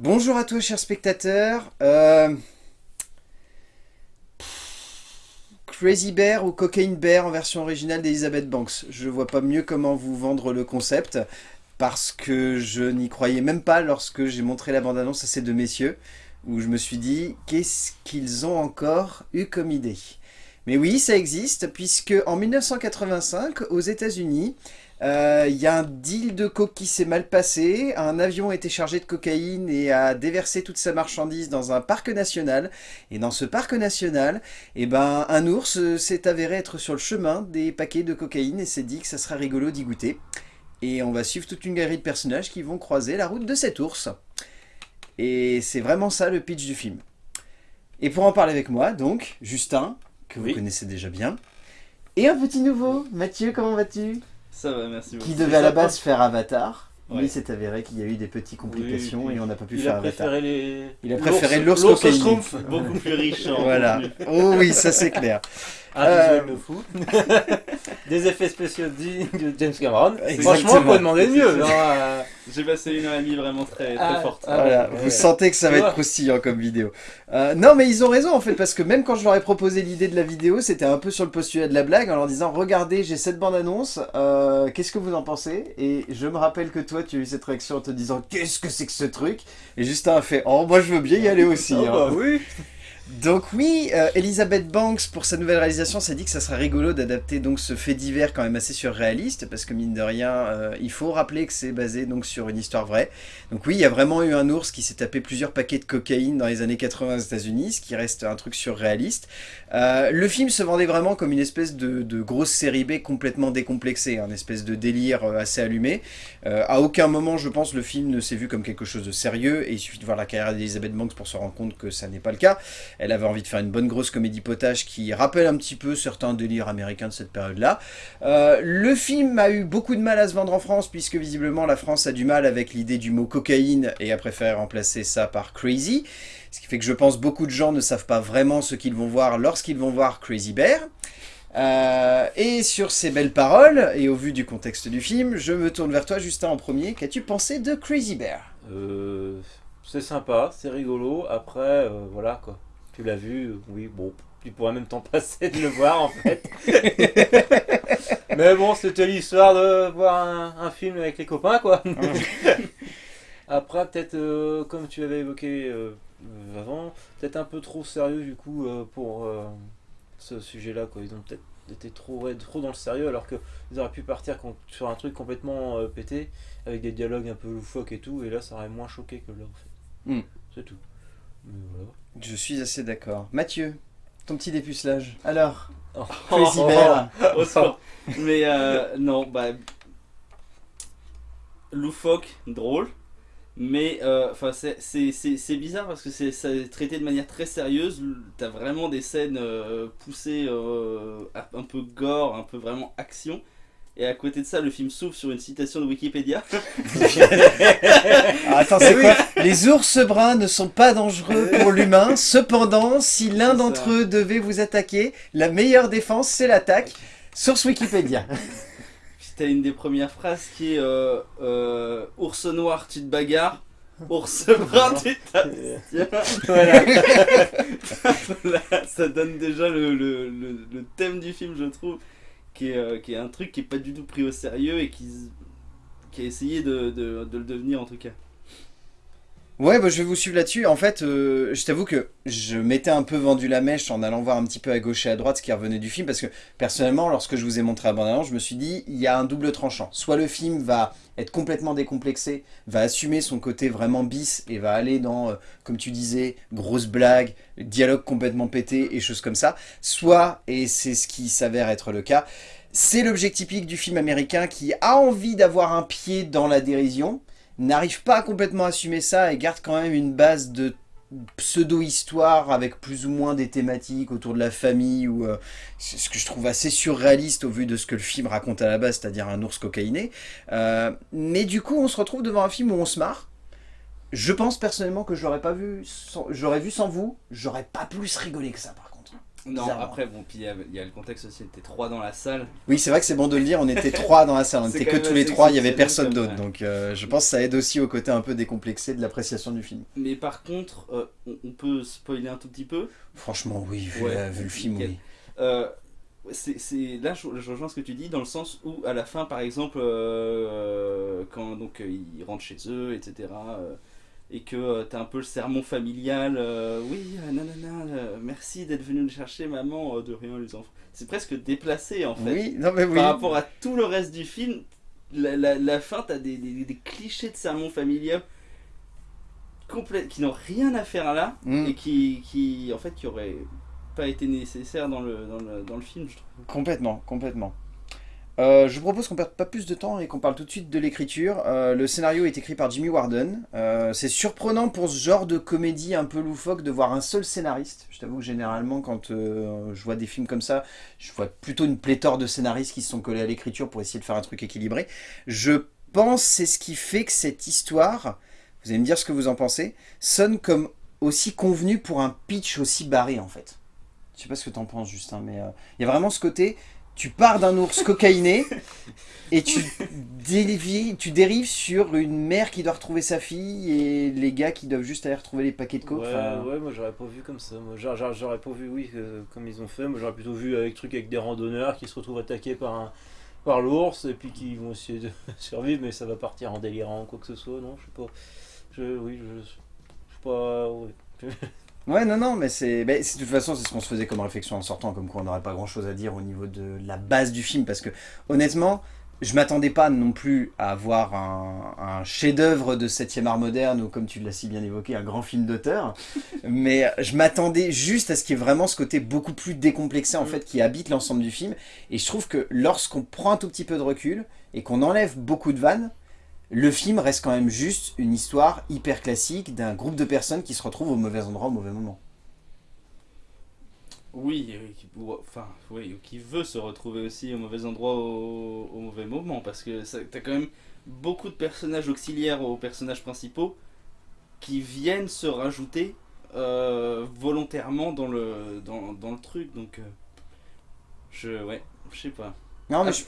Bonjour à tous chers spectateurs. Euh, Crazy Bear ou Cocaine Bear en version originale d'Elizabeth Banks. Je vois pas mieux comment vous vendre le concept parce que je n'y croyais même pas lorsque j'ai montré la bande-annonce à ces deux messieurs où je me suis dit qu'est-ce qu'ils ont encore eu comme idée? Mais oui, ça existe puisque en 1985 aux états unis il euh, y a un deal de coke qui s'est mal passé, un avion a été chargé de cocaïne et a déversé toute sa marchandise dans un parc national. Et dans ce parc national, eh ben, un ours s'est avéré être sur le chemin des paquets de cocaïne et s'est dit que ça serait rigolo d'y goûter. Et on va suivre toute une galerie de personnages qui vont croiser la route de cet ours. Et c'est vraiment ça le pitch du film. Et pour en parler avec moi, donc, Justin, que vous connaissez déjà bien, et un petit nouveau, Mathieu, comment vas-tu? Ça va, merci beaucoup. Qui devait à la base faire Avatar. Mais il s'est avéré qu'il y a eu des petites complications et on n'a pas pu faire Avatar. Il a préféré l'ours beaucoup plus riche. voilà. Oh oui, ça c'est clair. Un euh... de fou. des effets spéciaux de James Cameron. Franchement, on peut demander mieux. Euh. J'ai passé une heure et demie vraiment très, très ah, forte. voilà. Vous sentez que ça va être croustillant comme vidéo. Euh, non, mais ils ont raison en fait, parce que même quand je leur ai proposé l'idée de la vidéo, c'était un peu sur le postulat de la blague, en leur disant « Regardez, j'ai cette bande-annonce, euh, qu'est-ce que vous en pensez ?» Et je me rappelle que toi, tu as eu cette réaction en te disant « Qu'est-ce que c'est que ce truc ?» Et Justin a fait « Oh, moi je veux bien y aller aussi. oh, bah oui donc oui, euh, Elizabeth Banks, pour sa nouvelle réalisation, s'est dit que ça serait rigolo d'adapter donc ce fait divers quand même assez surréaliste, parce que mine de rien, euh, il faut rappeler que c'est basé donc sur une histoire vraie. Donc oui, il y a vraiment eu un ours qui s'est tapé plusieurs paquets de cocaïne dans les années 80 aux états unis ce qui reste un truc surréaliste. Euh, le film se vendait vraiment comme une espèce de, grosse série B complètement décomplexée, un espèce de délire assez allumé. à aucun moment, je pense, le film ne s'est vu comme quelque chose de sérieux, et il suffit de voir la carrière d'Elizabeth Banks pour se rendre compte que ça n'est pas le cas. Elle avait envie de faire une bonne grosse comédie potage qui rappelle un petit peu certains délires américains de cette période-là. Euh, le film a eu beaucoup de mal à se vendre en France, puisque visiblement la France a du mal avec l'idée du mot cocaïne et a préféré remplacer ça par crazy. Ce qui fait que je pense beaucoup de gens ne savent pas vraiment ce qu'ils vont voir lorsqu'ils vont voir Crazy Bear. Euh, et sur ces belles paroles, et au vu du contexte du film, je me tourne vers toi Justin en premier. Qu'as-tu pensé de Crazy Bear? Euh, C'est sympa, c'est rigolo. Après, voilà quoi. Tu l'as vu, oui, bon, tu pourrais même t'en passer de le voir en fait. Mais bon, c'était l'histoire de voir un, film avec les copains quoi. Après, peut-être, euh, comme tu avais évoqué euh, avant, peut-être un peu trop sérieux du coup euh, pour ce sujet-là. quoi. Ils ont peut-être été trop, trop dans le sérieux alors qu'ils auraient pu partir sur un truc complètement pété avec des dialogues un peu loufoques et tout. Et là, ça aurait moins choqué que là en fait. Hmm. C'est tout. Mais voilà. Je suis assez d'accord. Mathieu, ton petit dépucelage. Alors oh, Crazy. Oh, Mais euh, non, bah... Loufoque, drôle. Mais euh, c'est bizarre parce que c'est traité de manière très sérieuse. T'as vraiment des scènes euh, poussées, un peu gore, un peu vraiment action. Et à côté de ça, le film s'ouvre sur une citation de Wikipédia. Ah, attends, c'est quoi Les ours bruns ne sont pas dangereux pour l'humain. Cependant, si l'un d'entre eux devait vous attaquer, la meilleure défense, c'est l'attaque. Source Wikipédia. T'as une des premières phrases qui est euh, euh, Ours noir, tu te bagarres. Ours brun, tu voilà. Ça donne déjà le thème du film, je trouve. Euh, qui est, un truc qui est pas du tout pris au sérieux et qui, qui a essayé de, de, le devenir en tout cas. Ouais, bah, je vais vous suivre là-dessus. En fait, euh, je t'avoue que je m'étais un peu vendu la mèche en allant voir un petit peu à gauche et à droite ce qui revenait du film, parce que personnellement, lorsque je vous ai montré abondamment, je me suis dit, il y a un double tranchant. Soit le film va être complètement décomplexé, va assumer son côté vraiment bis et va aller dans, euh, comme tu disais, grosse blague, dialogue complètement pété et choses comme ça. Soit, et c'est ce qui s'avère être le cas, c'est l'objectif typique du film américain qui a envie d'avoir un pied dans la dérision, n'arrive pas à complètement assumer ça et garde quand même une base de pseudo-histoire avec plus ou moins des thématiques autour de la famille ou euh, ce que je trouve assez surréaliste au vu de ce que le film raconte à la base, c'est-à-dire un ours cocaïné. Euh, mais du coup, on se retrouve devant un film où on se marre. Je pense personnellement que je l'aurais pas vu, j'aurais vu sans vous, j'aurais pas plus rigolé que ça. Non, après, bon, puis il y, a- il y a le contexte aussi, t'es trois dans la salle. Oui, c'est vrai que c'est bon de le dire, on était trois dans la salle, on était que tous les trois, il y avait personne d'autre. Donc euh, je pense que ça aide aussi au côté un peu décomplexé de l'appréciation du film. Mais par contre, euh, on, on peut spoiler un tout petit peu? Franchement, oui, vu, Ouais, la- vu le film, nickel. oui. Euh, c'est, là, je, je rejoins ce que tu dis, dans le sens où, à la fin, par exemple, euh, quand donc, ils rentrent chez eux, etc., et que euh, t'as un peu le sermon familial, euh, oui, euh, nanana, euh, merci d'être venu le chercher, maman, de rien, les enfants. C'est presque déplacé, en fait. Oui, non mais oui. Par rapport à tout le reste du film, la, la, la fin, t'as des, des, des clichés de sermon familial qui n'ont rien à faire là Mm. et qui, qui, en fait, qui auraient pas été nécessaires dans le, dans le, dans le film, je trouve. Complètement, complètement. Euh, je vous propose qu'on perde pas plus de temps et qu'on parle tout de suite de l'écriture. Euh, le scénario est écrit par Jimmy Warden. Euh, c'est surprenant pour ce genre de comédie un peu loufoque de voir un seul scénariste. Je t'avoue que généralement, quand je vois des films comme ça, je vois plutôt une pléthore de scénaristes qui se sont collés à l'écriture pour essayer de faire un truc équilibré. Je pense c'est ce qui fait que cette histoire, vous allez me dire ce que vous en pensez, sonne comme aussi convenu pour un pitch aussi barré en fait. Je sais pas ce que t'en penses Justin, mais il y a vraiment ce côté, tu pars d'un ours cocaïné et tu tu dérives sur une mère qui doit retrouver sa fille et les gars qui doivent juste aller retrouver les paquets de coke. Ouais, moi j'aurais pas vu comme ça. Moi j'aurais- pas vu, oui, euh, comme ils ont fait. Moi j'aurais plutôt vu avec truc avec des randonneurs qui se retrouvent attaqués par un par l'ours et puis qui vont essayer de survivre, mais ça va partir en délirant ou quoi que ce soit. Non, je sais pas. Je, oui, je, je sais pas. ouais. Ouais, non, non, mais c'est. bah, c'est- de toute façon, c'est ce qu'on se faisait comme réflexion en sortant, comme quoi on n'aurait pas grand chose à dire au niveau de la base du film, parce que honnêtement, je m'attendais pas non plus à avoir un, un chef-d'œuvre de 7e art moderne, ou comme tu l'as si bien évoqué, un grand film d'auteur, mais je m'attendais juste à ce qu'il y ait vraiment ce côté beaucoup plus décomplexé, en Mm. fait, qui habite l'ensemble du film, et je trouve que lorsqu'on prend un tout petit peu de recul, et qu'on enlève beaucoup de vannes, le film reste quand même juste une histoire hyper classique d'un groupe de personnes qui se retrouvent au mauvais endroit au mauvais moment. Oui, enfin, oui, ou qui veut se retrouver aussi au mauvais endroit au, au mauvais moment, parce que t'as quand même beaucoup de personnages auxiliaires aux personnages principaux qui viennent se rajouter euh, volontairement dans le, dans, dans le truc, donc euh, je, ouais, je sais pas. Non, mais Ah, je,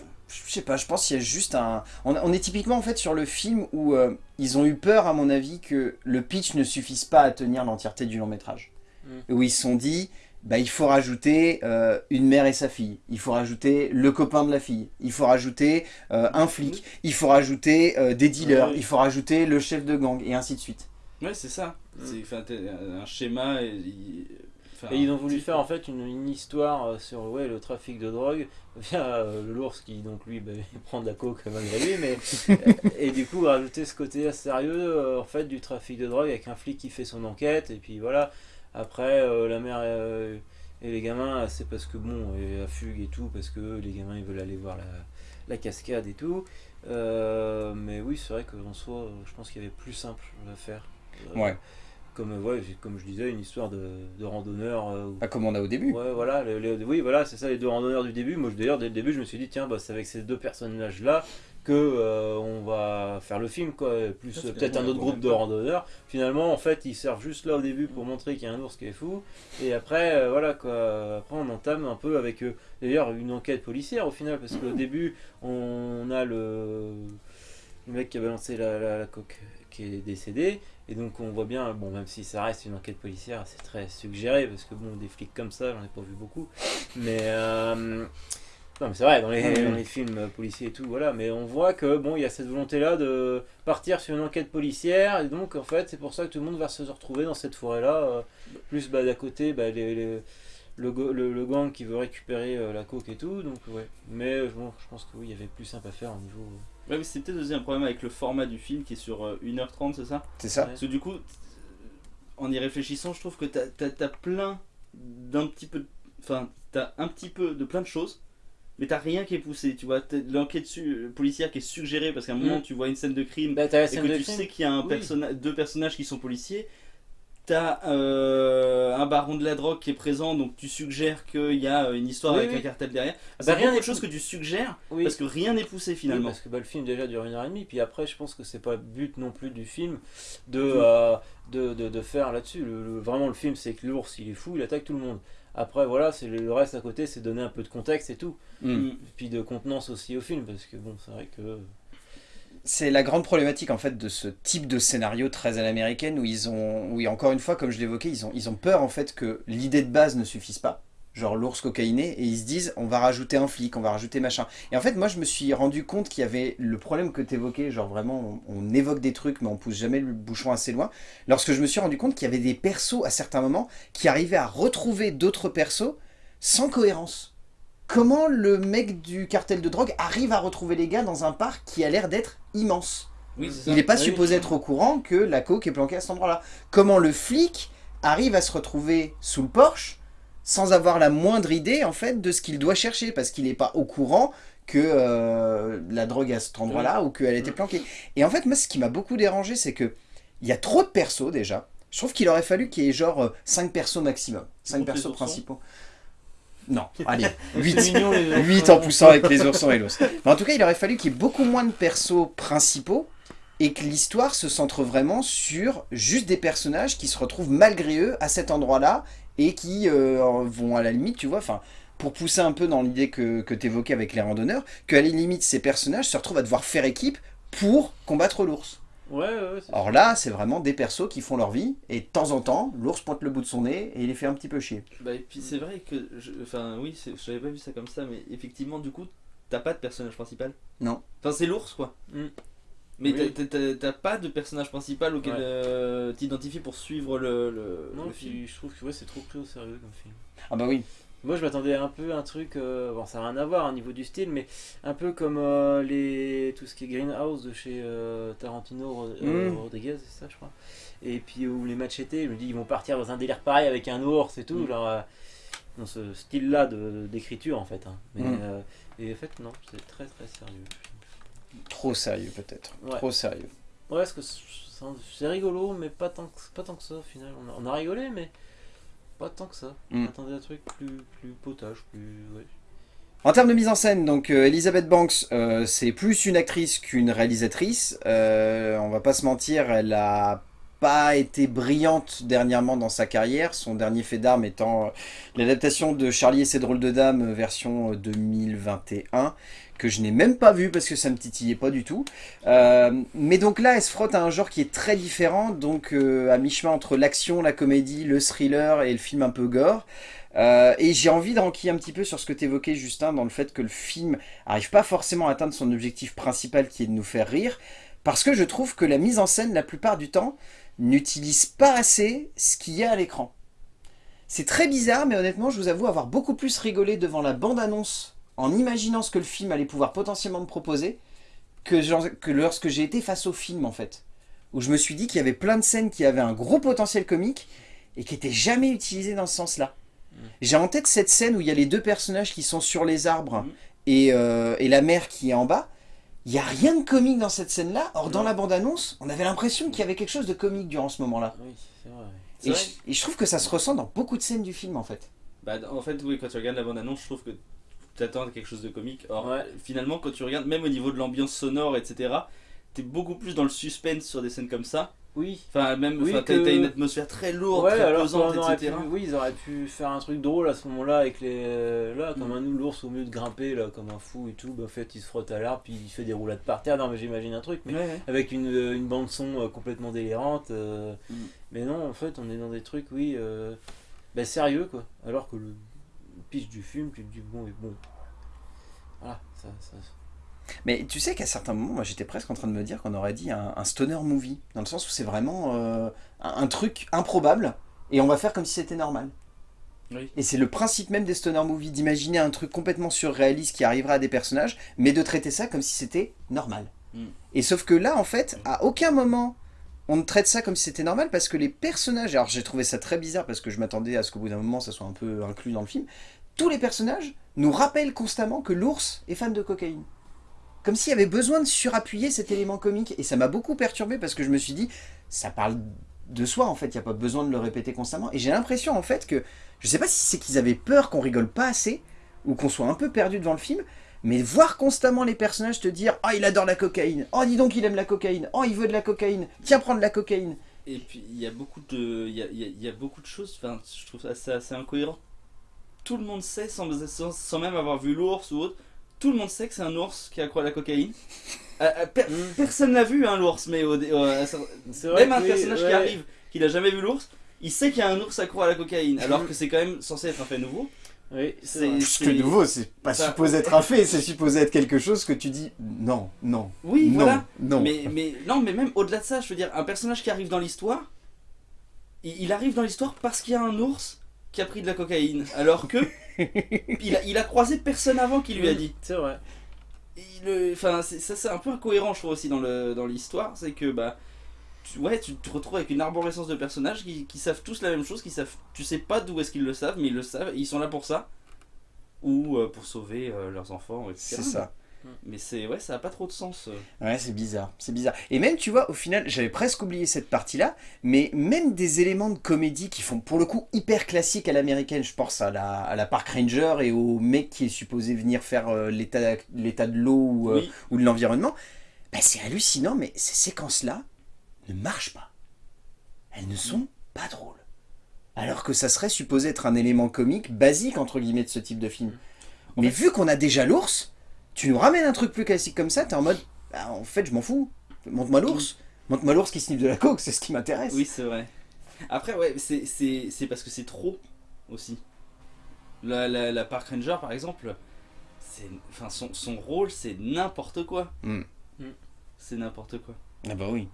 je sais pas, je pense qu'il y a juste un... On, on est typiquement en fait sur le film où euh, ils ont eu peur, à mon avis, que le pitch ne suffise pas à tenir l'entièreté du long métrage. Mm. Où ils se sont dit, bah, il faut rajouter euh, une mère et sa fille, il faut rajouter le copain de la fille, il faut rajouter euh, un flic, il faut rajouter euh, des dealers, Ouais. il faut rajouter le chef de gang, et ainsi de suite. Ouais, c'est ça. Mm. C'est un schéma. Et, Et ils ont voulu faire en fait une, une histoire euh, sur ouais, le trafic de drogue via euh, l'ours qui donc lui bah, prend de la coke malgré lui mais euh, et du coup rajouter ce côté sérieux euh, en fait du trafic de drogue avec un flic qui fait son enquête et puis voilà. Après euh, la mère euh, et les gamins c'est parce que bon et la fugue et tout parce que les gamins ils veulent aller voir la, la cascade et tout. Euh, mais oui c'est vrai qu'en soi euh, je pense qu'il y avait plus simple à faire. Euh, Ouais. Comme, ouais, comme je disais, une histoire de, de randonneur. euh, Pas comme on a au début. Ouais, voilà, les- les- oui, voilà, c'est ça, les deux randonneurs du début. Moi, je- d'ailleurs, dès le début, je me suis dit, tiens, bah, c'est avec ces deux personnages-là que euh, on va faire le film, quoi. Plus euh, peut-être un autre groupe de randonneurs. Finalement, en fait, ils servent juste là au début pour montrer qu'il y a un ours qui est fou. Et après, euh, voilà, quoi. Après, on entame un peu avec, d'ailleurs, une enquête policière au final, parce qu'au début, on a le, le mec qui a balancé la, la, la coque qui est décédé. Et donc on voit bien, bon même si ça reste une enquête policière, c'est très suggéré parce que bon des flics comme ça, j'en ai pas vu beaucoup. Mais euh, non mais c'est vrai dans les, dans films euh, policiers et tout, voilà. Mais on voit que bon il y a cette volonté là de partir sur une enquête policière et donc en fait c'est pour ça que tout le monde va se retrouver dans cette forêt là. plus bah, d'à côté bah, les, les- le, le, le gang qui veut récupérer euh, la coke et tout, donc ouais. Mais euh, bon je pense que oui il y avait plus simple à faire au niveau. Euh, Ouais, mais c'est peut-être aussi un problème avec le format du film qui est sur euh, 1h30, c'est ça? C'est ça. Parce que du coup, en y réfléchissant, je trouve que t'as as, plein d'un petit peu. de- Enfin, t'as un petit peu de plein de choses, mais t'as rien qui est poussé. Tu vois, l'enquête policière qui est suggérée parce qu'à un moment, Mm. tu vois une scène de crime Bah, et que de tu crime. sais qu'il y a un Oui. personna- deux personnages qui sont policiers. T'as euh, un baron de la drogue qui est présent, donc tu suggères qu'il y a une histoire Oui, avec oui. un cartel derrière. bah, C'est rien rien n'est de choses que tu suggères Oui. parce que rien n'est poussé finalement. parce que bah, le film déjà dure une heure et demie, puis après je pense que c'est pas le but non plus du film de, Mm. euh, de, de, de faire là-dessus. Le, le- vraiment le film c'est que l'ours il est fou, il attaque tout le monde. Après, voilà, c'est le reste à côté, c'est donner un peu de contexte et tout. Mm. Et puis de contenance aussi au film, parce que bon, c'est vrai que. C'est la grande problématique en fait de ce type de scénario très à l'américaine où ils ont, oui encore une fois comme je l'évoquais, ils ont, ils ont peur en fait que l'idée de base ne suffise pas, genre l'ours cocaïné, et ils se disent on va rajouter un flic, on va rajouter machin. Et en fait moi je me suis rendu compte qu'il y avait le problème que tu évoquais, genre vraiment on, on évoque des trucs mais on pousse jamais le bouchon assez loin, lorsque je me suis rendu compte qu'il y avait des persos à certains moments qui arrivaient à retrouver d'autres persos sans cohérence. Comment le mec du cartel de drogue arrive à retrouver les gars dans un parc qui a l'air d'être immense Oui, il n'est pas Oui. supposé être au courant que la coke est planquée à cet endroit-là. Comment le flic arrive à se retrouver sous le Porsche sans avoir la moindre idée en fait de ce qu'il doit chercher parce qu'il n'est pas au courant que euh, la drogue est à cet endroit-là ou qu'elle était planquée. Et en fait, moi, ce qui m'a beaucoup dérangé, c'est que il y a trop de persos déjà. Je trouve qu'il aurait fallu qu'il y ait genre 5 persos maximum. 5 comptes les persos principaux. Non, allez, C'est 8. mignon, les 8 en poussant avec les oursons et l'os. Mais en tout cas, il aurait fallu qu'il y ait beaucoup moins de persos principaux et que l'histoire se centre vraiment sur juste des personnages qui se retrouvent malgré eux à cet endroit-là et qui euh, vont à la limite, tu vois, enfin, pour pousser un peu dans l'idée que, que tu évoquais avec les randonneurs, qu'à la limite, ces personnages se retrouvent à devoir faire équipe pour combattre l'ours. Ouais, ouais, Or sûr. là, c'est vraiment des persos qui font leur vie et de temps en temps, l'ours pointe le bout de son nez et il les fait un petit peu chier. Bah, et puis c'est vrai que, je- enfin oui, je n'avais pas vu ça comme ça, mais effectivement, du coup, t'as pas de personnage principal. Non. Enfin, c'est l'ours quoi. Mm. Mais Oui. t'as- pas de personnage principal auquel Ouais. euh, t'identifies pour suivre le, le, Non, le film. puis je trouve que ouais, c'est trop pris au sérieux comme film. Ah bah oui. Moi, je m'attendais un peu à un truc, euh, bon, ça n'a rien à voir au niveau du style, mais un peu comme euh, les tout ce qui est Greenhouse de chez euh, Tarantino Mm. Rodriguez, c'est ça, je crois. Et puis ou les Machetés, je me dis ils vont partir dans un délire pareil avec un ours et tout, Mm. genre dans ce style-là d'écriture en fait. hein. Mais, Mm. et en fait, non, c'est très très sérieux. Trop sérieux peut-être. Ouais. Trop sérieux. Ouais, parce que c'est c'est rigolo, mais pas tant que, pas tant que ça au final. On a, on a rigolé, mais pas tant que ça. Mm. On attendait un truc plus, plus potage, plus. Ouais. En termes de mise en scène, donc euh, Elizabeth Banks, euh, c'est plus une actrice qu'une réalisatrice. Euh, on va pas se mentir, elle a pas été brillante dernièrement dans sa carrière. Son dernier fait d'armes étant l'adaptation de Charlie et ses drôles de dames version euh, 2021 que je n'ai même pas vu parce que ça me titillait pas du tout. Euh, mais donc là, elle se frotte à un genre qui est très différent, donc euh, à mi-chemin entre l'action, la comédie, le thriller et le film un peu gore. Euh, et j'ai envie de renquiller un petit peu sur ce que tu évoquais, Justin, dans le fait que le film arrive pas forcément à atteindre son objectif principal qui est de nous faire rire, parce que je trouve que la mise en scène, la plupart du temps, n'utilise pas assez ce qu'il y a à l'écran. C'est très bizarre, mais honnêtement, je vous avoue avoir beaucoup plus rigolé devant la bande-annonce en imaginant ce que le film allait pouvoir potentiellement me proposer que, genre- que lorsque j'ai été face au film, en fait. Où je me suis dit qu'il y avait plein de scènes qui avaient un gros potentiel comique et qui n'étaient jamais utilisées dans ce sens-là. J'ai en tête cette scène où il y a les deux personnages qui sont sur les arbres Mhm. et, euh, et la mère qui est en bas. Il n'y a rien de comique dans cette scène-là. Or, dans la bande-annonce, on avait l'impression qu'il y avait quelque chose de comique durant ce moment-là. Oui, c'est vrai. C'est Et vrai je, et je trouve que ça se ressent dans beaucoup de scènes du film, en fait. Bah, en fait, oui, quand tu regardes la bande-annonce, je trouve que tu attends quelque chose de comique. Or, Ouais. finalement, quand tu regardes, même au niveau de l'ambiance sonore, etc., t'es beaucoup plus dans le suspense sur des scènes comme ça. Oui. Enfin, même, Oui, t'as que- une atmosphère très lourde, Ouais, très alors pesante, etc. pu, oui, ils auraient pu faire un truc drôle à ce moment-là avec les. euh, là, comme Mm. un ours au mieux de grimper, là, comme un fou et tout. bah, en fait, il se frotte à l'arbre, puis il fait des roulades par terre. Non, mais j'imagine un truc, mais Ouais, ouais. avec une, euh, une bande-son euh, complètement délirante. euh, Mm. Mais non, en fait, on est dans des trucs, oui, euh, bah, sérieux, quoi. Alors que le pitch du film, tu te dis, bon, et bon. Voilà, ça. ça Mais tu sais qu'à certains moments, moi j'étais presque en train de me dire qu'on aurait dit un, un stoner movie. Dans le sens où c'est vraiment euh, un, un truc improbable et on va faire comme si c'était normal. Oui. Et c'est le principe même des stoner movies, d'imaginer un truc complètement surréaliste qui arrivera à des personnages, mais de traiter ça comme si c'était normal. Mm. Et sauf que là, en fait, à aucun moment, on ne traite ça comme si c'était normal, parce que les personnages, alors j'ai trouvé ça très bizarre, parce que je m'attendais à ce qu'au bout d'un moment, ça soit un peu inclus dans le film, tous les personnages nous rappellent constamment que l'ours est fan de cocaïne. Comme s'il y avait besoin de surappuyer cet élément comique. Et ça m'a beaucoup perturbé, parce que je me suis dit, ça parle de soi, en fait, il n'y a pas besoin de le répéter constamment. Et j'ai l'impression, en fait, que je sais pas si c'est qu'ils avaient peur qu'on rigole pas assez ou qu'on soit un peu perdu devant le film, mais voir constamment les personnages te dire « Oh, il adore la cocaïne Oh, dis donc, il aime la cocaïne Oh, il veut de la cocaïne Tiens, prends de la cocaïne Et puis il y a beaucoup de, y a, beaucoup de choses. Je trouve ça assez incohérent. Tout le monde sait, sans, sans, sans même avoir vu l'ours ou autre, tout le monde sait que c'est un ours qui accroît à la cocaïne. Euh, euh, per- Mm. Personne n'a vu un l'ours, mais au, vrai même un oui, personnage qui arrive, qui n'a jamais vu l'ours, il sait qu'il y a un ours accro à la cocaïne, alors que c'est quand même censé être un fait nouveau. Oui, c'est que nouveau, c'est pas Ça- supposé être un fait, c'est supposé être quelque chose que tu dis non, non, Oui, non, voilà. non. Mais, mais non, mais même au-delà de ça, je veux dire, un personnage qui arrive dans l'histoire, il, il arrive dans l'histoire parce qu'il y a un ours qui a pris de la cocaïne, alors que il, a, il a croisé personne avant qui lui a dit. C'est vrai. Il, Enfin, ça c'est un peu incohérent, je trouve aussi dans le dans l'histoire, c'est que bah tu, ouais, tu te retrouves avec une arborescence de personnages qui, qui savent tous la même chose, qui savent, tu sais pas d'où est-ce qu'ils le savent, mais ils le savent, et ils sont là pour ça, ou euh, pour sauver euh, leurs enfants, etc. C'est ça. Mais c'est ouais, ça a pas trop de sens. euh. Ouais, c'est bizarre, c'est bizarre. Et même, tu vois, au final, j'avais presque oublié cette partie-là, mais même des éléments de comédie qui font pour le coup hyper classique à l'américaine, je pense à la, à la Park Ranger et au mec qui est supposé venir faire euh, l'état l'état de l'eau ou, euh, ou de l'environnement, bah, c'est hallucinant, mais ces séquences-là ne marchent pas. Elles ne sont pas drôles. Alors que ça serait supposé être un élément comique basique, entre guillemets, de ce type de film. En Mais vu qu'on a déjà l'ours, tu nous ramènes un truc plus classique comme ça, t'es en mode, bah, en fait, je m'en fous. Montre-moi l'ours. Montre-moi l'ours qui sniffe de la coke, c'est ce qui m'intéresse. Oui, c'est vrai. Après, ouais, c'est- c'est c'est parce que c'est trop aussi. La, la, la Park Ranger, par exemple, c'est, enfin, son, son rôle, c'est n'importe quoi. Mm. Mm. C'est n'importe quoi. Ah bah oui.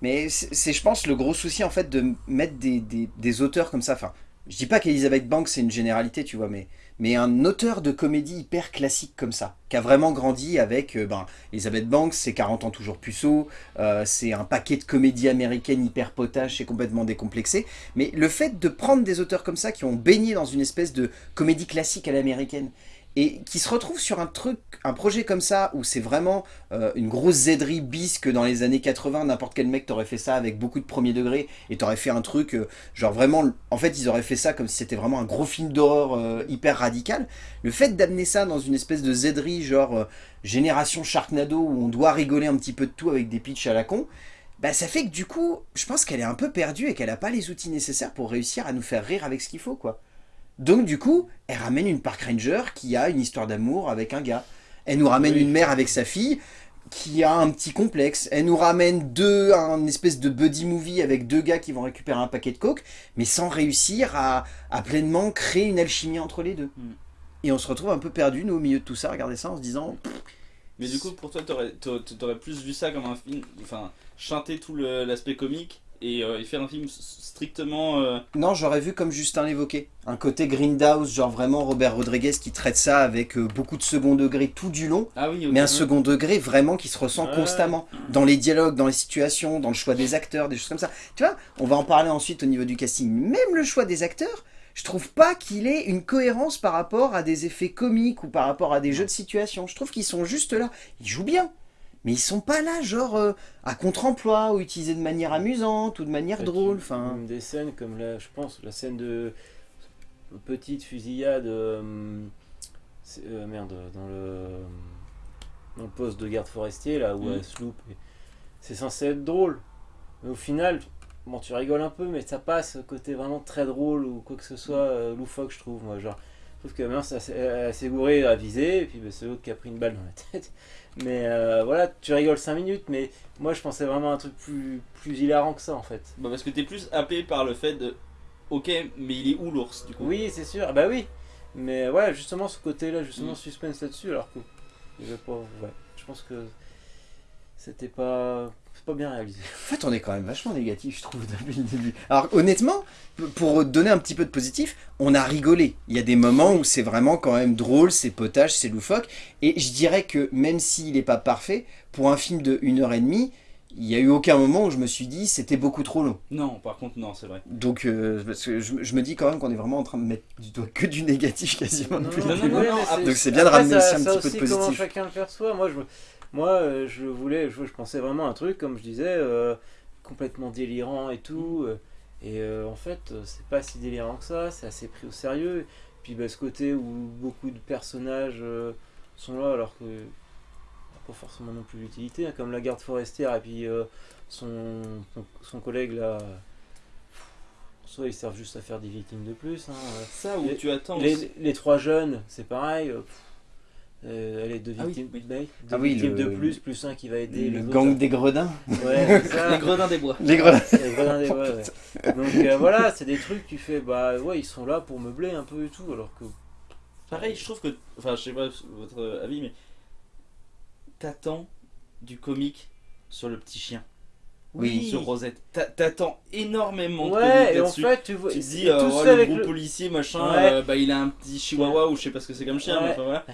Mais c'est, c'est, je pense, le gros souci, en fait, de mettre des, des, des auteurs comme ça. Enfin, je dis pas qu'Elizabeth Banks, c'est une généralité, tu vois, mais, mais un auteur de comédie hyper classique comme ça, qui a vraiment grandi avec, euh, ben, Elizabeth Banks, c'est 40 ans toujours puceau, euh, c'est un paquet de comédie américaine hyper potache et complètement décomplexé. Mais le fait de prendre des auteurs comme ça, qui ont baigné dans une espèce de comédie classique à l'américaine, et qui se retrouvent sur un truc, un projet comme ça, où c'est vraiment euh, une grosse zéderie bis que dans les années 80, n'importe quel mec t'aurait fait ça avec beaucoup de premier degré, et t'aurais fait un truc, euh, genre vraiment, en fait ils auraient fait ça comme si c'était vraiment un gros film d'horreur euh, hyper radical. Le fait d'amener ça dans une espèce de zéderie, genre génération Sharknado, où on doit rigoler un petit peu de tout avec des pitchs à la con, bah ça fait que du coup, je pense qu'elle est un peu perdue et qu'elle n'a pas les outils nécessaires pour réussir à nous faire rire avec ce qu'il faut, quoi. Donc du coup, elle ramène une Park Ranger qui a une histoire d'amour avec un gars. Elle nous ramène Oui. une mère avec sa fille qui a un petit complexe. Elle nous ramène deux, un espèce de buddy movie avec deux gars qui vont récupérer un paquet de coke, mais sans réussir à, à pleinement créer une alchimie entre les deux. Mm. Et on se retrouve un peu perdu, nous, au milieu de tout ça, regarder ça en se disant... Mais du coup, pour toi, t'aurais, t'a- t'aurais plus vu ça comme un film, enfin, chanter tout l'aspect comique et, euh, et faire un film strictement. euh, Non, j'aurais vu comme Justin l'évoquait, un côté Grindhouse, genre vraiment Robert Rodriguez qui traite ça avec euh, beaucoup de second degré tout du long, Ah oui, mais un second degré vraiment qui se ressent Ouais. constamment dans les dialogues, dans les situations, dans le choix des acteurs, des choses comme ça. Tu vois, on va en parler ensuite au niveau du casting. Même le choix des acteurs, je trouve pas qu'il ait une cohérence par rapport à des effets comiques ou par rapport à des jeux de situation. Je trouve qu'ils sont juste là. Ils jouent bien. Mais ils sont pas là, genre, euh, à contre-emploi, ou utilisés de manière amusante, ou de manière drôle. Enfin, des scènes comme la, je pense, la scène de petite fusillade, euh, euh, merde, dans le dans le poste de garde forestier là où Mhm. elle se loupe. C'est censé être drôle, mais au final, bon, tu rigoles un peu, mais ça passe côté vraiment très drôle ou quoi que ce soit euh, loufoque, je trouve. Moi, genre, je trouve que maintenant, elle s'est gourée à viser, et puis bah, c'est l'autre qui a pris une balle dans la tête. Mais euh, voilà, tu rigoles 5 minutes, mais moi je pensais vraiment à un truc plus, plus hilarant que ça en fait. Bah, parce que t'es plus happé par le fait de. Ok, mais il est où l'ours du coup? Oui, c'est sûr, bah oui. Mais ouais, justement ce côté-là, justement Mm. suspense là-dessus, alors que avait pas, ouais, je pense que c'était pas, c'est pas bien réalisé. En fait, on est quand même vachement négatif, je trouve, depuis le début. Alors, honnêtement, pour donner un petit peu de positif, on a rigolé. Il y a des moments où c'est vraiment quand même drôle, c'est potage, c'est loufoque. Et je dirais que même s'il n'est pas parfait, pour un film de 1h30, il n'y a eu aucun moment où je me suis dit c'était beaucoup trop long. Non, par contre, non, c'est vrai. Donc, euh, parce que je, je me dis quand même qu'on est vraiment en train de mettre du doigt que du négatif quasiment depuis non, le non, début. non, Donc c'est bien de ramener ça- aussi un ça petit peu de aussi, comment positif. chacun le perçoit. Moi, je, moi, euh, je voulais, je, je pensais vraiment à un truc, comme je disais, euh, complètement délirant et tout. euh, et en fait, c'est pas si délirant que ça. C'est assez pris au sérieux. Puis bah, ce côté où beaucoup de personnages sont là, alors que pas forcément non plus l'utilité, hein, comme la garde forestière et puis euh, son, son, son collègue là. soit ils servent juste à faire des victimes de plus. hein. Ça où tu attends Les, trois jeunes, c'est pareil. pff, euh, allez, deux Ah oui, victimes, oui. deux Ah oui, victimes le- de plus, plus un qui va aider Le gang autres. des gredins. Ouais, ça. Les gredins des bois. Les gredins. Les gredins des- ouais, ouais. Donc euh, voilà, c'est des trucs, tu fais, bah ouais, ils sont là pour meubler un peu et tout, alors que. Pareil, je trouve que. Enfin, je sais pas votre avis, mais. T'attends du comique sur le petit chien. Oui. Sur Rosette. T'a- T'attends énormément de Ouais, comique et en là-dessus. fait, tu vois, tu dis, euh, ouais, fait le gros le. policier, machin, Ouais. euh, bah il a un petit chihuahua ou je sais pas ce que c'est comme chien, mais enfin voilà.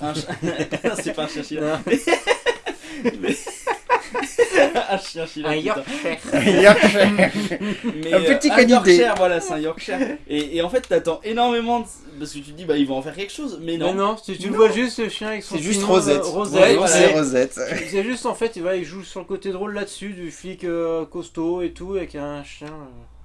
Un chien- c'est pas un chien. Mais- un chien chien. Un. Yorkshire. Yorkshire. Mais, Un petit euh, canidé. Yorkshire, voilà, c'est un Yorkshire. Et, et en fait, t'attends énormément de- parce que tu te dis, bah ils vont en faire quelque chose, mais non. Mais non, tu, tu Non. vois juste le chien avec son C'est juste Rosette. euh, Rosette, Ouais, Ouais, voilà. c'est Rosette. C'est juste en fait, il, va, il joue sur le côté drôle là-dessus, du flic euh, costaud et tout, avec un chien. euh.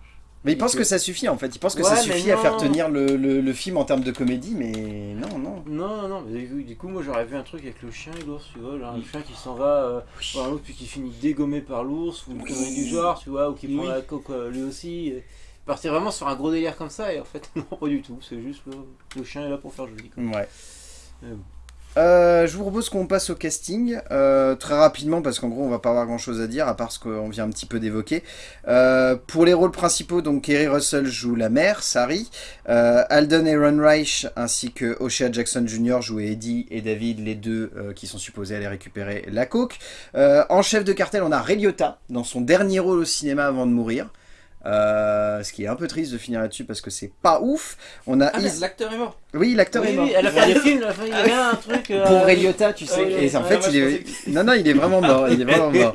Mais il pense que ça suffit en fait. Il pense que Ouais, ça suffit à faire tenir le, le- le film en termes de comédie, mais non, non. Non, non, mais du coup, moi j'aurais vu un truc avec le chien et l'ours, tu vois, genre Mm. chien qui s'en va euh, voir l'autre puis qui finit dégommé par l'ours, ou une connerie du genre, tu vois, ou qui prend Oui. la coque euh, lui aussi. et partir vraiment sur un gros délire comme ça, et en fait, non, pas du tout, c'est juste le, le chien est là pour faire joli. Quoi. Ouais. Mais bon. Euh, je vous propose qu'on passe au casting euh, très rapidement parce qu'en gros on va pas avoir grand chose à dire à part ce qu'on vient un petit peu d'évoquer. Euh, pour les rôles principaux, donc Kerry Russell joue la mère, Sari, Alden Ehrenreich ainsi que O'Shea Jackson Jr. jouent Eddie et David, les deux qui sont supposés aller récupérer la coke. En chef de cartel, on a Ray dans son dernier rôle au cinéma avant de mourir. Euh, ce qui est un peu triste de finir là-dessus parce que c'est pas ouf. On a Ah, Is- l'acteur est mort. Oui, l'acteur est Oui, mort. oui, elle a fait des films, il y avait un truc. euh, Pour Ray Liotta, tu sais. oui, et en fait, il est. pensais Non, non, il est vraiment mort. Il est vraiment mort.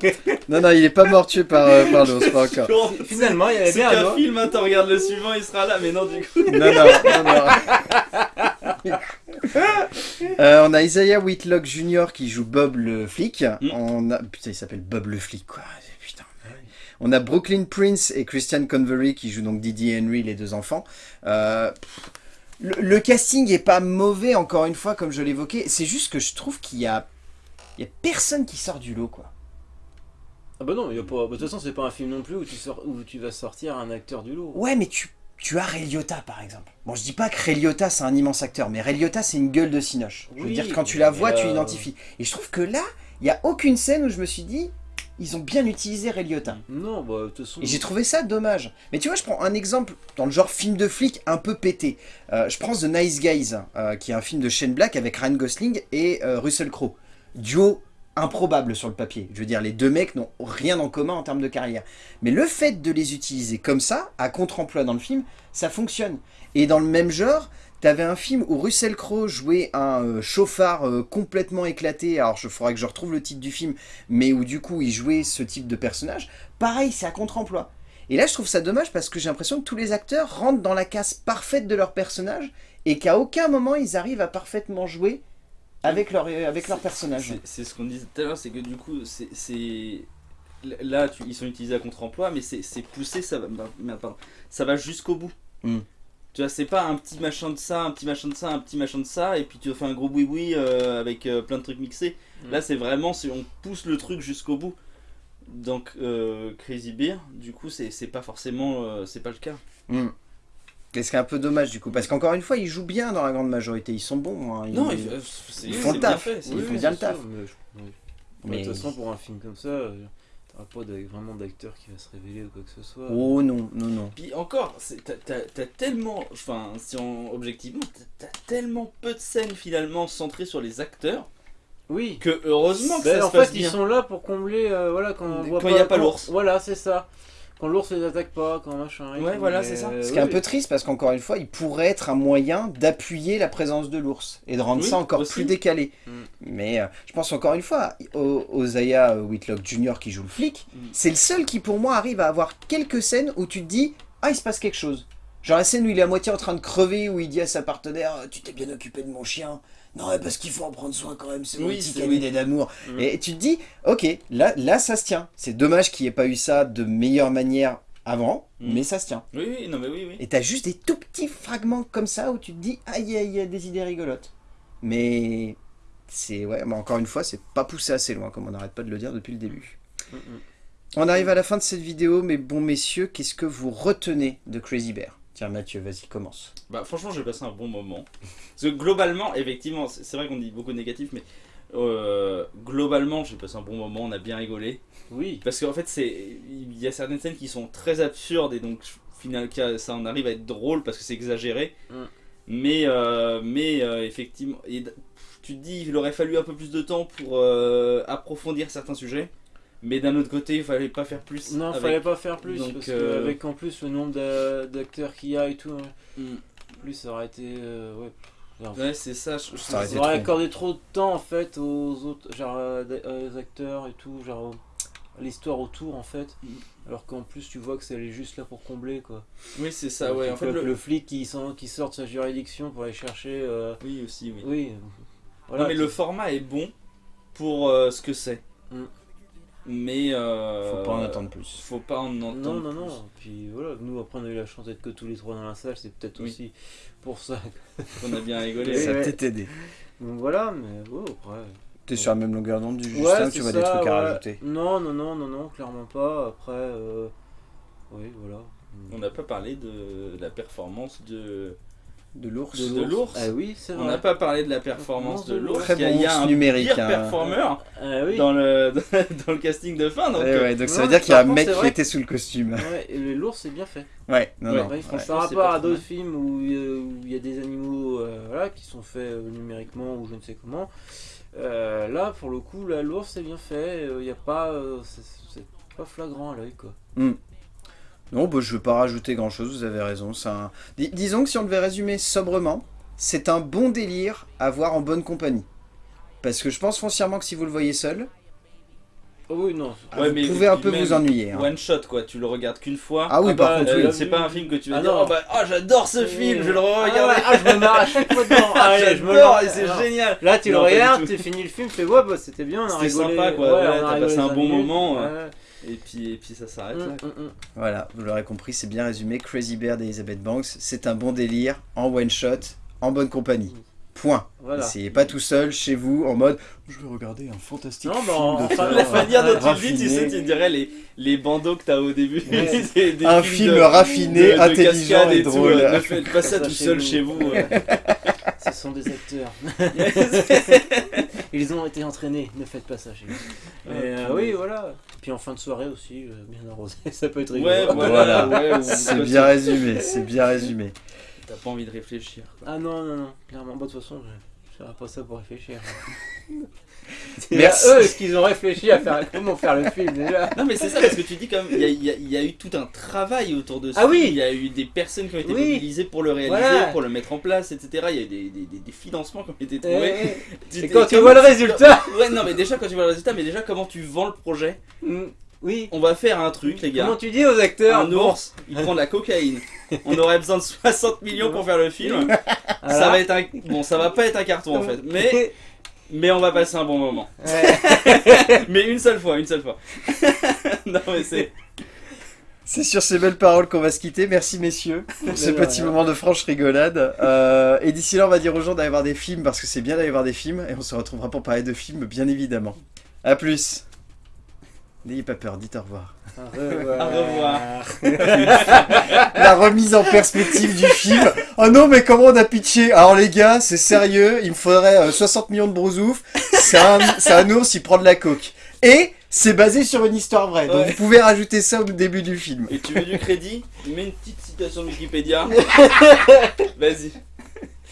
Non, non, il est pas mort tué par, euh, par l'ours, pas encore. Finalement, il y avait C'est bien un film, hein, t'en regardes le suivant, il sera là, mais non, du coup. Non, non, non, non. Euh, on a Isaiah Whitlock Jr. qui joue Bob le flic. Mm. On a... Putain, il s'appelle Bob le flic, quoi. On a Brooklyn Prince et Christian Convery qui jouent donc Didi et Henry, les deux enfants. Euh, le, le casting est pas mauvais, encore une fois, comme je l'évoquais. C'est juste que je trouve qu'il y a... Il y a personne qui sort du lot, quoi. Ah bah non, il y a pas. bah, De toute façon, c'est pas un film non plus où tu, sors... où tu vas sortir un acteur du lot. Ouais, mais tu, tu as Ray Liotta, par exemple. Bon, je dis pas que Ray Liotta, c'est un immense acteur, mais Ray Liotta, c'est une gueule de cinoche. Je veux dire, quand tu la vois, tu euh, l'identifies. Et je trouve que là, il y a aucune scène où je me suis dit, ils ont bien utilisé Ray Liotta. Non, bah de toute façon. Et j'ai trouvé ça dommage. Mais tu vois, je prends un exemple dans le genre film de flic un peu pété. Euh, je prends The Nice Guys, euh, qui est un film de Shane Black avec Ryan Gosling et euh, Russell Crowe. Duo improbable sur le papier. Je veux dire, les deux mecs n'ont rien en commun en termes de carrière. Mais le fait de les utiliser comme ça, à contre-emploi dans le film, ça fonctionne. Et dans le même genre, t'avais un film où Russell Crowe jouait un euh, chauffard euh, complètement éclaté. Alors, il faudrait que je retrouve le titre du film, mais où du coup, il jouait ce type de personnage. Pareil, c'est à contre-emploi. Et là, je trouve ça dommage parce que j'ai l'impression que tous les acteurs rentrent dans la case parfaite de leur personnage et qu'à aucun moment ils arrivent à parfaitement jouer avec leur, euh, avec leur personnage. C'est- ce qu'on disait tout à l'heure, c'est que du coup, c'est-. Là, tu- ils sont utilisés à contre-emploi, mais c'est poussé, ça va, merde, pardon, ça va jusqu'au bout. Mm. Tu vois, c'est pas un petit machin de ça, un petit machin de ça, un petit machin de ça, et puis tu fais un gros boui-boui euh, avec euh, plein de trucs mixés. Mm. Là, c'est vraiment, on pousse le truc jusqu'au bout. Donc, euh, Crazy Beer, du coup, c'est c'est pas forcément. euh, c'est pas le cas. Hmm. Et ce qui est un peu dommage du coup, parce qu'encore une fois, ils jouent bien dans la grande majorité, ils sont bons. hein, Non, ils- il- c'est ils font le taf. fait, Ils font bien le taf. sûr, mais je- oui. Mais- De toute façon, pour un film comme ça, t'auras pas de- vraiment d'acteur qui va se révéler ou quoi que ce soit. Oh non, non, non. Puis encore, t'as- tellement, enfin, si on, objectivement, t'as- tellement peu de scènes finalement centrées sur les acteurs Oui. que heureusement que Ben, ça en se passe fait, bien. ils sont là pour combler, euh, voilà, quand on voit Quand il y a pas l'ours. Voilà, c'est ça. Quand l'ours les attaque pas, quand machin. Ouais, tout, voilà, mais, c'est ça. euh, Ce qui est un peu triste parce qu'encore une fois, il pourrait être un moyen d'appuyer la présence de l'ours et de rendre Oui, ça encore aussi. plus décalé. Mm. Mais euh, je pense encore une fois, au- Ozaya Whitlock Jr. qui joue le flic, Mm. c'est le seul qui pour moi arrive à avoir quelques scènes où tu te dis Ah, il se passe quelque chose. Genre la scène où il est à moitié en train de crever, où il dit à sa partenaire Tu t'es bien occupé de mon chien. Non, parce qu'il faut en prendre soin quand même, c'est mon Oui, petit cabinet d'amour. Mm. Et tu te dis Ok, là, là ça se tient. C'est dommage qu'il n'y ait pas eu ça de meilleure manière avant, Mm. mais ça se tient. Oui, oui, non mais oui, oui. Et t'as juste des tout petits fragments comme ça où tu te dis aïe aïe, il y a des idées rigolotes. Mais c'est ouais, mais encore une fois, c'est pas poussé assez loin comme on n'arrête pas de le dire depuis le début. Mm. On arrive à la fin de cette vidéo, mais bon messieurs, qu'est-ce que vous retenez de Crazy Bear? Tiens Mathieu, vas-y, commence. Bah franchement j'ai passé un bon moment. Parce que globalement, effectivement, c'est vrai qu'on dit beaucoup de négatifs, mais euh, globalement j'ai passé un bon moment, on a bien rigolé. Oui. Parce qu'en fait c'est il y a certaines scènes qui sont très absurdes et donc final ça en arrive à être drôle parce que c'est exagéré. Mm. Mais euh, mais euh, effectivement, et tu te dis il aurait fallu un peu plus de temps pour euh, approfondir certains sujets. Mais d'un autre côté, il fallait pas faire plus. Non, avec- fallait pas faire plus, Donc, parce euh, qu'avec en plus le nombre d'a- d'acteurs qu'il y a et tout, hein, Mm. plus ça aurait été. euh, ouais. C'est ça. je- je- Ça aurait accordé trop de temps en fait aux autres, genre euh, d- euh, aux acteurs et tout, genre l'histoire autour en fait. Mm. Alors qu'en plus tu vois que c'est juste là pour combler quoi. Oui, c'est ça. Donc, Ouais, en fait, que le... le flic qui, sort- qui sort de sa juridiction pour aller chercher. euh, oui aussi, oui. Oui. Voilà. non, mais le format est bon pour euh, ce que c'est. Mm. Mais euh, Faut pas en attendre plus. Faut pas en entendre. Non, non, plus. non. Puis voilà, nous après on a eu la chance d'être que tous les trois dans la salle, c'est peut-être Oui. aussi pour ça. On a bien rigolé. Ça a peut-être aidé. Donc voilà, mais ouais, après. T'es sur la même longueur d'onde du Justin tu vois ça, des trucs à rajouter Non, non, non, non, non, clairement pas. Après, euh... oui, voilà. On n'a pas parlé de la performance de. De l'ours De l'ours. Ah oui, c'est On n'a pas parlé de la performance de l'ours. Très Il y a- bon il y a ours un numérique, pire hein. performeur Ah oui. dans le dans le casting de fin. Donc, Ouais, euh, donc ça veut dire qu'il y a un mec qui était sous le costume. Ouais, l'ours c'est bien fait. Ouais, non, Ouais, non. Ouais, ouais. franchement, c'est par rapport à d'autres films où euh, où il y a des animaux euh, voilà, qui sont faits euh, numériquement ou je ne sais comment, euh, là pour le coup, l'ours c'est bien fait. Il n'y a pas. euh, c'est c'est pas flagrant à l'œil quoi. Non, bah, je veux pas rajouter grand chose, vous avez raison. c'est Un... Dis- disons que si on devait résumer sobrement, c'est un bon délire à voir en bonne compagnie. Parce que je pense foncièrement que si vous le voyez seul, Oh oui, non. Ouais, vous mais pouvez un peu vous ennuyer. hein. One shot quoi, tu le regardes qu'une fois. Ah oui, Ah par bah, contre, Euh, oui. c'est pas un film que tu vas Ah dire non. oh bah ah, j'adore ce film, je vais le Ah regarder. ouais, ah, je me marre à chaque fois dedans. Ah, Allez, je me marre. c'est génial. Là, tu Non, le pas regardes, tu finis le film, tu fais ouais, bah, c'était bien, on a C'était sympa, quoi. Ouais, t'as passé un bon moment, Ouais. Et puis et puis ça s'arrête là. hum, hum. Voilà, vous l'aurez compris, c'est bien résumé. Crazy Bear d'Elizabeth Banks, c'est un bon délire, en one shot, en bonne compagnie. Point. Voilà. Essayez pas tout seul chez vous en mode je vais regarder un fantastique Non, film en- d'auteur, enfin, La manière dont tu le raffiné. dis, tu sais, tu dirais les, les bandeaux que t'as au début. Ouais. C'est des Un film de- raffiné, de- de intelligent et drôle. euh, Ne faites pas ça Ça tout chez seul vous. chez vous. euh. Ce sont des acteurs. Ils ont été entraînés, ne faites pas ça chez vous. Mais Ah, euh, oui, voilà. Puis en fin de soirée aussi, euh, bien arrosé, ça peut être rigolo. Ouais, Voilà. voilà. ouais, ou- C'est bien résumé, c'est bien résumé. T'as pas envie de réfléchir. quoi. Ah non, non, non, clairement. Bah, de toute façon, je ferai pas ça pour réfléchir. Merci. Merci. Eux, est-ce qu'ils ont réfléchi à faire comment faire le film déjà Non mais c'est ça parce que tu dis comme il y a, il y a- il y a eu tout un travail autour de ça. Ah oui Il y a eu des personnes qui ont été Oui. mobilisées pour le réaliser, Voilà. pour le mettre en place, etc. Il y a eu des, des, des- des financements qui ont été Eh, trouvés. eh. Tu- Et quand tu vois le résultat Ouais non mais déjà quand tu vois le résultat, mais déjà comment tu vends le projet Mm, Oui. On va faire un truc les gars. Comment tu dis aux acteurs un ours, il prend de la cocaïne. On aurait besoin de 60 millions pour faire le film. Ça va être un bon, ça va pas être un carton en fait, mais mais on va passer un bon moment. Ouais. Mais une seule fois, une seule fois. non mais c'est C'est sur ces belles paroles qu'on va se quitter. Merci messieurs pour ce petit moment de franche rigolade. Euh, et d'ici là, on va dire aux gens d'aller voir des films parce que c'est bien d'aller voir des films et on se retrouvera pour parler de films, bien évidemment. A plus. N'ayez pas peur, dites au revoir. Au revoir. Au revoir. La remise en perspective du film. Oh non, mais comment on a pitché? Alors les gars, c'est sérieux, il me faudrait euh, 60 millions de brousouf. C'est un, un ours, il prend de la coke. Et c'est basé sur une histoire vraie. Donc Ouais. vous pouvez rajouter ça au début du film. Et tu veux du crédit? Mets une petite citation de Wikipédia. Vas-y.